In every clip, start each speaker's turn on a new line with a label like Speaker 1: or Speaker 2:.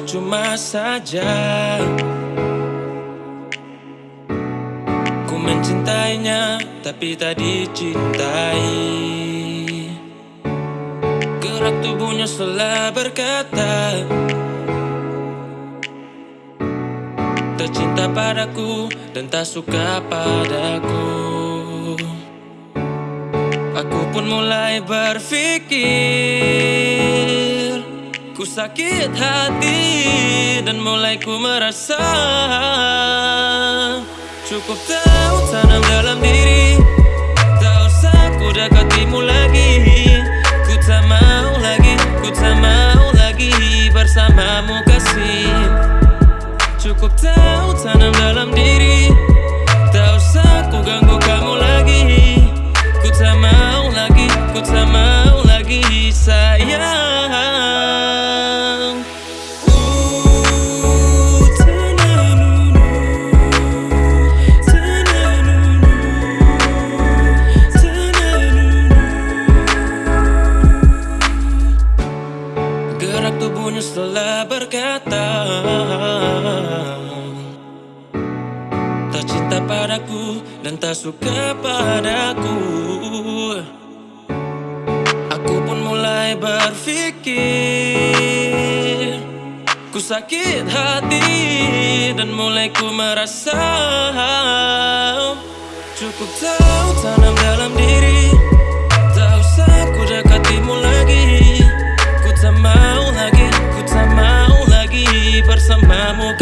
Speaker 1: percuma saja. Ku mencintainya tapi tak dicintai. Gerak tubuhnya selalu berkata Tak cinta padaku dan tak suka padaku. Aku pun mulai berpikir Ku sakit hati dan mulai ku merasa Cukup tahu tanam dalam diri. Tak usah ku dekatimu lagi berkata Tak cinta padaku dan tak suka padaku. Aku pun mulai berpikir Ku sakit hati dan mulai ku merasa Cukup tahu tanam dalam Bersamamu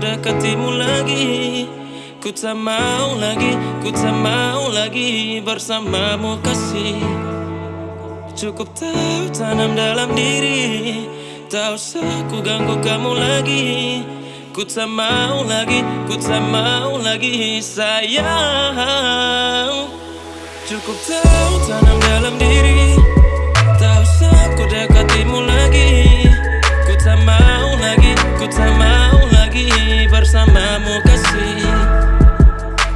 Speaker 1: dekatimu lagi. Ku tak mau lagi, ku tak mau lagi Bersamamu kasih. Cukup tahu tanam dalam diri. Tak usah ku ganggu kamu lagi. Ku tak mau lagi, ku tak mau lagi sayang. Cukup tahu tanam dalam diri bersamamu kasih.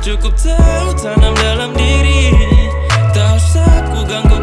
Speaker 1: Cukup tahu tanam dalam diri. Tak usah ku ganggu